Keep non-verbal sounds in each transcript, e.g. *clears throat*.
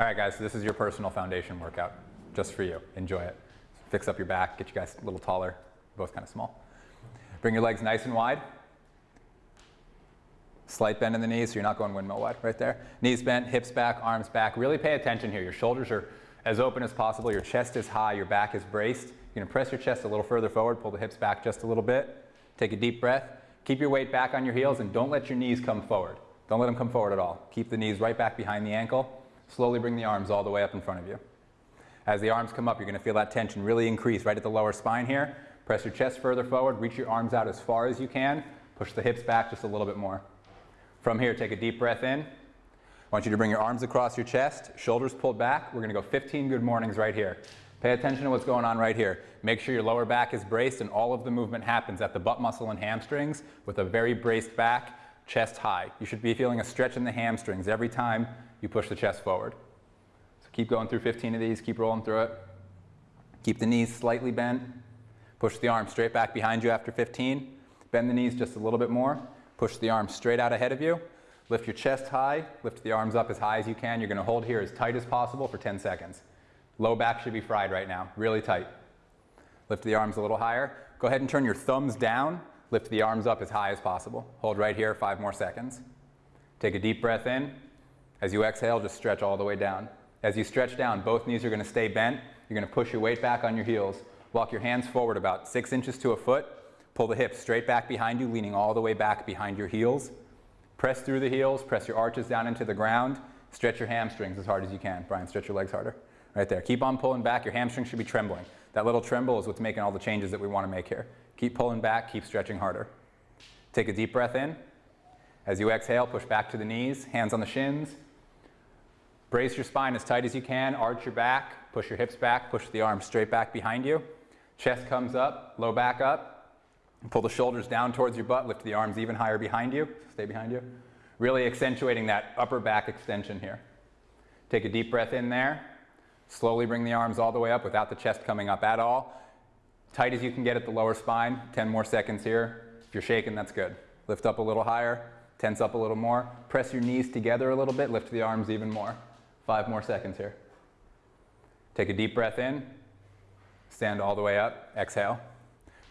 All right, guys, so this is your personal foundation workout, just for you. Enjoy it. Fix up your back, get you guys a little taller, both kind of small. Bring your legs nice and wide. Slight bend in the knees so you're not going windmill wide right there. Knees bent, hips back, arms back. Really pay attention here. Your shoulders are as open as possible. Your chest is high, your back is braced. You're gonna press your chest a little further forward, pull the hips back just a little bit. Take a deep breath. Keep your weight back on your heels and don't let your knees come forward. Don't let them come forward at all. Keep the knees right back behind the ankle. Slowly bring the arms all the way up in front of you. As the arms come up, you're going to feel that tension really increase right at the lower spine here. Press your chest further forward, reach your arms out as far as you can, push the hips back just a little bit more. From here, take a deep breath in. I want you to bring your arms across your chest, shoulders pulled back. We're going to go 15 good mornings right here. Pay attention to what's going on right here. Make sure your lower back is braced and all of the movement happens at the butt muscle and hamstrings with a very braced back, chest high. You should be feeling a stretch in the hamstrings every time you push the chest forward. So keep going through 15 of these, keep rolling through it. Keep the knees slightly bent. Push the arms straight back behind you after 15. Bend the knees just a little bit more. Push the arms straight out ahead of you. Lift your chest high. Lift the arms up as high as you can. You're going to hold here as tight as possible for 10 seconds. Low back should be fried right now, really tight. Lift the arms a little higher. Go ahead and turn your thumbs down. Lift the arms up as high as possible. Hold right here, five more seconds. Take a deep breath in. As you exhale, just stretch all the way down. As you stretch down, both knees are going to stay bent. You're going to push your weight back on your heels. Walk your hands forward about six inches to a foot. Pull the hips straight back behind you, leaning all the way back behind your heels. Press through the heels, press your arches down into the ground. Stretch your hamstrings as hard as you can. Brian, stretch your legs harder. Right there. Keep on pulling back. Your hamstrings should be trembling. That little tremble is what's making all the changes that we want to make here. Keep pulling back, keep stretching harder. Take a deep breath in. As you exhale, push back to the knees, hands on the shins, Brace your spine as tight as you can, arch your back, push your hips back, push the arms straight back behind you. Chest comes up, low back up. Pull the shoulders down towards your butt, lift the arms even higher behind you, stay behind you. Really accentuating that upper back extension here. Take a deep breath in there. Slowly bring the arms all the way up without the chest coming up at all. Tight as you can get at the lower spine, 10 more seconds here. If you're shaking, that's good. Lift up a little higher, tense up a little more. Press your knees together a little bit, lift the arms even more. Five more seconds here. Take a deep breath in. Stand all the way up. Exhale.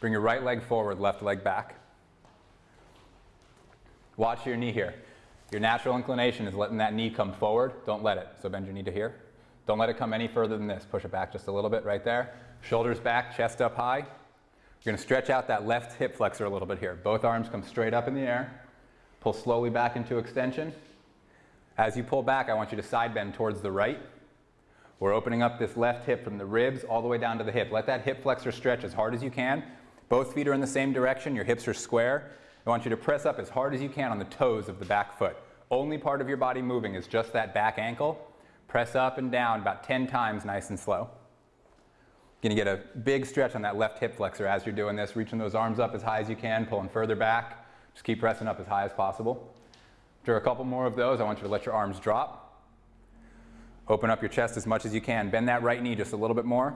Bring your right leg forward, left leg back. Watch your knee here. Your natural inclination is letting that knee come forward. Don't let it. So bend your knee to here. Don't let it come any further than this. Push it back just a little bit right there. Shoulders back, chest up high. You're going to stretch out that left hip flexor a little bit here. Both arms come straight up in the air. Pull slowly back into extension. As you pull back, I want you to side bend towards the right. We're opening up this left hip from the ribs all the way down to the hip. Let that hip flexor stretch as hard as you can. Both feet are in the same direction. Your hips are square. I want you to press up as hard as you can on the toes of the back foot. Only part of your body moving is just that back ankle. Press up and down about 10 times nice and slow. You're going to get a big stretch on that left hip flexor as you're doing this, reaching those arms up as high as you can, pulling further back. Just keep pressing up as high as possible. After a couple more of those, I want you to let your arms drop. Open up your chest as much as you can. Bend that right knee just a little bit more.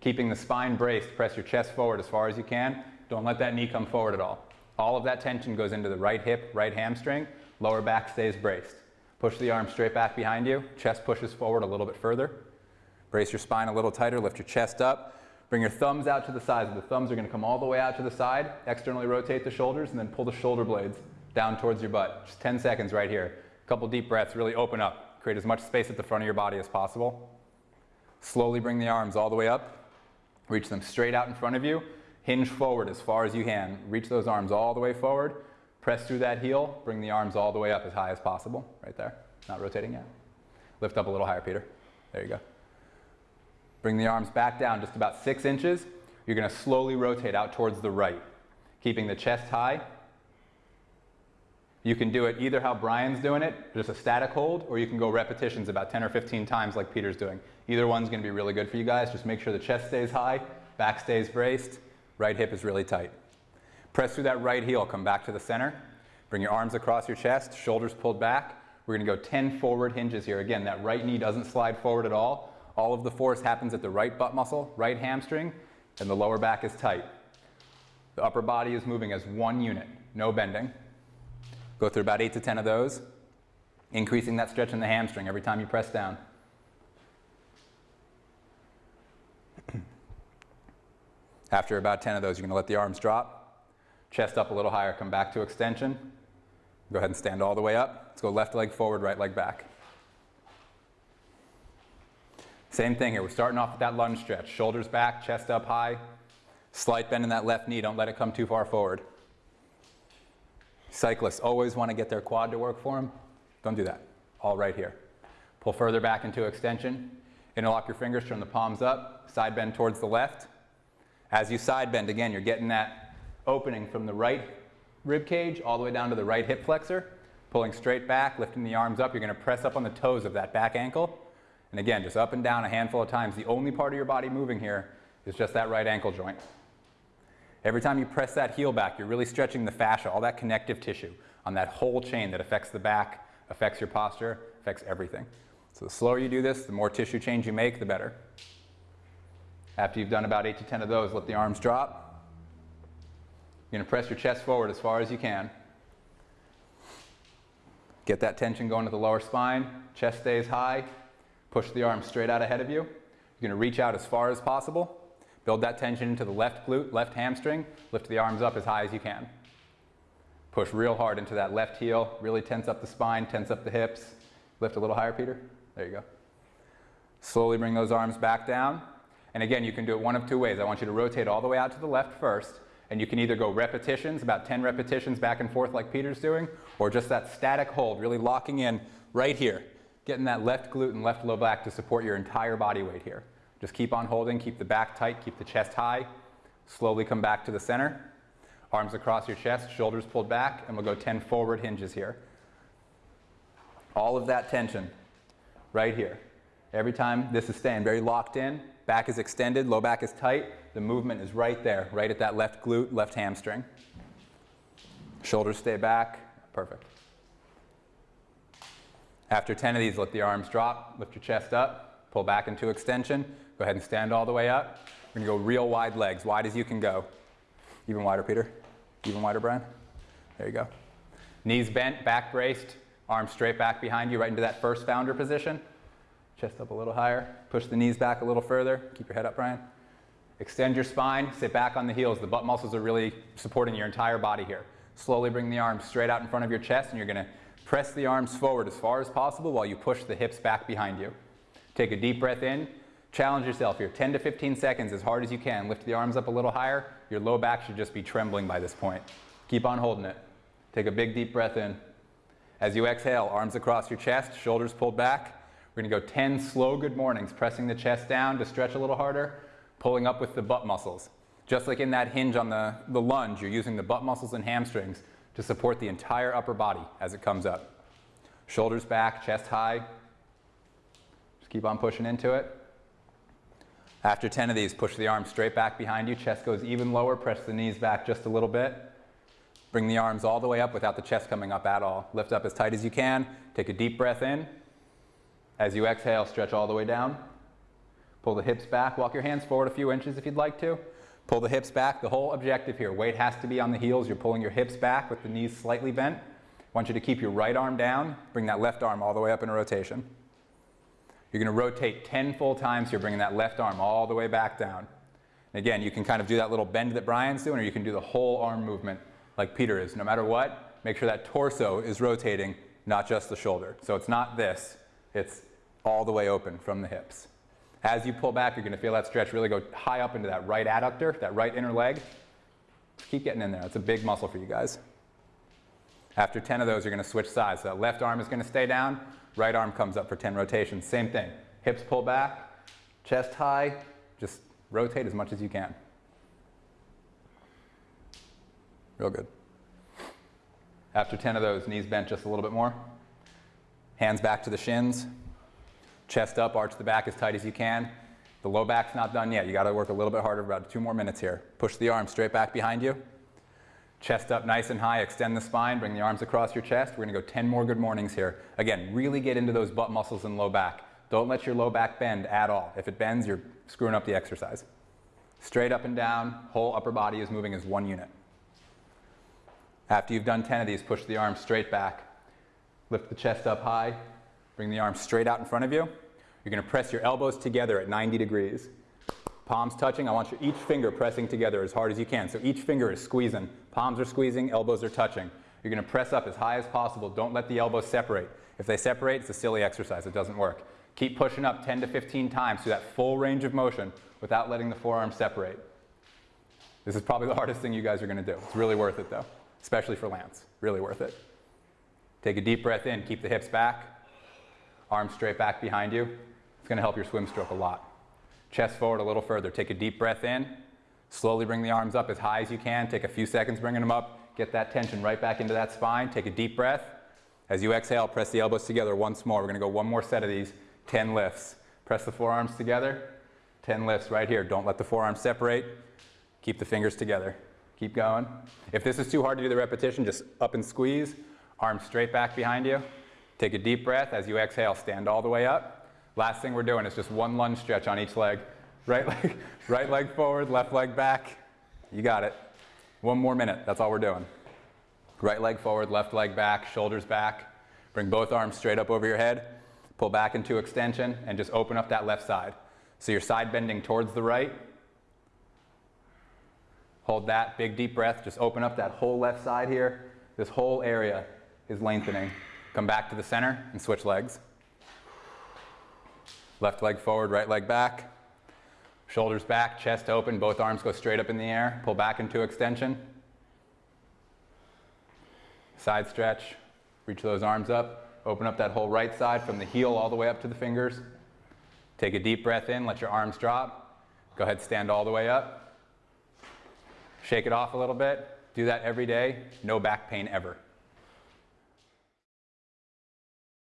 Keeping the spine braced, press your chest forward as far as you can. Don't let that knee come forward at all. All of that tension goes into the right hip, right hamstring. Lower back stays braced. Push the arm straight back behind you. Chest pushes forward a little bit further. Brace your spine a little tighter. Lift your chest up. Bring your thumbs out to the sides. The thumbs are going to come all the way out to the side. Externally rotate the shoulders and then pull the shoulder blades down towards your butt. Just 10 seconds right here. A couple deep breaths, really open up. Create as much space at the front of your body as possible. Slowly bring the arms all the way up. Reach them straight out in front of you. Hinge forward as far as you can. Reach those arms all the way forward. Press through that heel. Bring the arms all the way up as high as possible. Right there. Not rotating yet. Lift up a little higher, Peter. There you go. Bring the arms back down just about six inches. You're going to slowly rotate out towards the right, keeping the chest high you can do it either how Brian's doing it, just a static hold, or you can go repetitions about 10 or 15 times like Peter's doing. Either one's going to be really good for you guys. Just make sure the chest stays high, back stays braced, right hip is really tight. Press through that right heel, come back to the center. Bring your arms across your chest, shoulders pulled back. We're going to go 10 forward hinges here. Again, that right knee doesn't slide forward at all. All of the force happens at the right butt muscle, right hamstring, and the lower back is tight. The upper body is moving as one unit, no bending. Go through about 8 to 10 of those. increasing that stretch in the hamstring every time you press down. *clears throat* After about 10 of those, you're going to let the arms drop, chest up a little higher, come back to extension. Go ahead and stand all the way up. Let's go left leg forward, right leg back. Same thing here. We're starting off with that lunge stretch. Shoulders back, chest up high. Slight bend in that left knee. Don't let it come too far forward. Cyclists always want to get their quad to work for them. Don't do that. All right here. Pull further back into extension. Interlock your fingers, turn the palms up. Side bend towards the left. As you side bend, again, you're getting that opening from the right rib cage all the way down to the right hip flexor. Pulling straight back, lifting the arms up. You're going to press up on the toes of that back ankle. And again, just up and down a handful of times. The only part of your body moving here is just that right ankle joint. Every time you press that heel back, you're really stretching the fascia, all that connective tissue on that whole chain that affects the back, affects your posture, affects everything. So the slower you do this, the more tissue change you make, the better. After you've done about 8 to 10 of those, let the arms drop. You're going to press your chest forward as far as you can. Get that tension going to the lower spine. Chest stays high. Push the arms straight out ahead of you. You're going to reach out as far as possible. Build that tension into the left glute, left hamstring. Lift the arms up as high as you can. Push real hard into that left heel. Really tense up the spine, tense up the hips. Lift a little higher, Peter. There you go. Slowly bring those arms back down. And again, you can do it one of two ways. I want you to rotate all the way out to the left first. And you can either go repetitions, about 10 repetitions back and forth like Peter's doing, or just that static hold, really locking in right here, getting that left glute and left low back to support your entire body weight here. Just keep on holding, keep the back tight, keep the chest high. Slowly come back to the center. Arms across your chest, shoulders pulled back, and we'll go 10 forward hinges here. All of that tension right here. Every time this is staying very locked in, back is extended, low back is tight, the movement is right there, right at that left glute, left hamstring. Shoulders stay back, perfect. After 10 of these, let the arms drop, lift your chest up, pull back into extension, go ahead and stand all the way up. We're gonna go real wide legs, wide as you can go. Even wider, Peter. Even wider, Brian. There you go. Knees bent, back braced, arms straight back behind you, right into that first founder position. Chest up a little higher. Push the knees back a little further. Keep your head up, Brian. Extend your spine, sit back on the heels. The butt muscles are really supporting your entire body here. Slowly bring the arms straight out in front of your chest, and you're gonna press the arms forward as far as possible while you push the hips back behind you. Take a deep breath in. Challenge yourself here, 10 to 15 seconds as hard as you can. Lift the arms up a little higher. Your low back should just be trembling by this point. Keep on holding it. Take a big deep breath in. As you exhale, arms across your chest, shoulders pulled back. We're gonna go 10 slow good mornings, pressing the chest down to stretch a little harder, pulling up with the butt muscles. Just like in that hinge on the, the lunge, you're using the butt muscles and hamstrings to support the entire upper body as it comes up. Shoulders back, chest high. Just keep on pushing into it. After 10 of these, push the arms straight back behind you. Chest goes even lower. Press the knees back just a little bit. Bring the arms all the way up without the chest coming up at all. Lift up as tight as you can. Take a deep breath in. As you exhale, stretch all the way down. Pull the hips back. Walk your hands forward a few inches if you'd like to. Pull the hips back. The whole objective here, weight has to be on the heels. You're pulling your hips back with the knees slightly bent. I want you to keep your right arm down. Bring that left arm all the way up in a rotation. You're going to rotate 10 full times here, bringing that left arm all the way back down. And again, you can kind of do that little bend that Brian's doing, or you can do the whole arm movement like Peter is. No matter what, make sure that torso is rotating, not just the shoulder. So it's not this, it's all the way open from the hips. As you pull back, you're going to feel that stretch really go high up into that right adductor, that right inner leg. Keep getting in there. It's a big muscle for you guys. After 10 of those, you're going to switch sides. So that left arm is going to stay down, right arm comes up for 10 rotations. Same thing. Hips pull back, chest high, just rotate as much as you can. Real good. After 10 of those, knees bent just a little bit more. Hands back to the shins. Chest up, arch the back as tight as you can. The low back's not done yet. You got to work a little bit harder, about two more minutes here. Push the arm straight back behind you. Chest up nice and high, extend the spine, bring the arms across your chest. We're gonna go 10 more good mornings here. Again, really get into those butt muscles and low back. Don't let your low back bend at all. If it bends, you're screwing up the exercise. Straight up and down, whole upper body is moving as one unit. After you've done 10 of these, push the arms straight back. Lift the chest up high. Bring the arms straight out in front of you. You're going to press your elbows together at 90 degrees. Palms touching. I want your, each finger pressing together as hard as you can. So each finger is squeezing. Palms are squeezing, elbows are touching. You're going to press up as high as possible. Don't let the elbows separate. If they separate, it's a silly exercise. It doesn't work. Keep pushing up 10 to 15 times through that full range of motion without letting the forearms separate. This is probably the hardest thing you guys are going to do. It's really worth it though, especially for Lance. Really worth it. Take a deep breath in, keep the hips back, arms straight back behind you. It's going to help your swim stroke a lot. Chest forward a little further. Take a deep breath in. Slowly bring the arms up as high as you can. Take a few seconds bringing them up. Get that tension right back into that spine. Take a deep breath. As you exhale, press the elbows together once more. We're going to go one more set of these, 10 lifts. Press the forearms together, 10 lifts right here. Don't let the forearms separate. Keep the fingers together. Keep going. If this is too hard to do the repetition, just up and squeeze. Arms straight back behind you. Take a deep breath. As you exhale, stand all the way up. Last thing we're doing is just one lunge stretch on each leg. Right *laughs* leg, right leg forward, left leg back. You got it. One more minute. That's all we're doing. Right leg forward, left leg back, shoulders back. Bring both arms straight up over your head. Pull back into extension and just open up that left side. So you're side bending towards the right. Hold that big deep breath. Just open up that whole left side here. This whole area is lengthening. Come back to the center and switch legs. Left leg forward, right leg back. Shoulders back, chest open, both arms go straight up in the air. Pull back into extension. Side stretch, reach those arms up. Open up that whole right side from the heel all the way up to the fingers. Take a deep breath in, let your arms drop. Go ahead, stand all the way up. Shake it off a little bit. Do that every day. No back pain ever.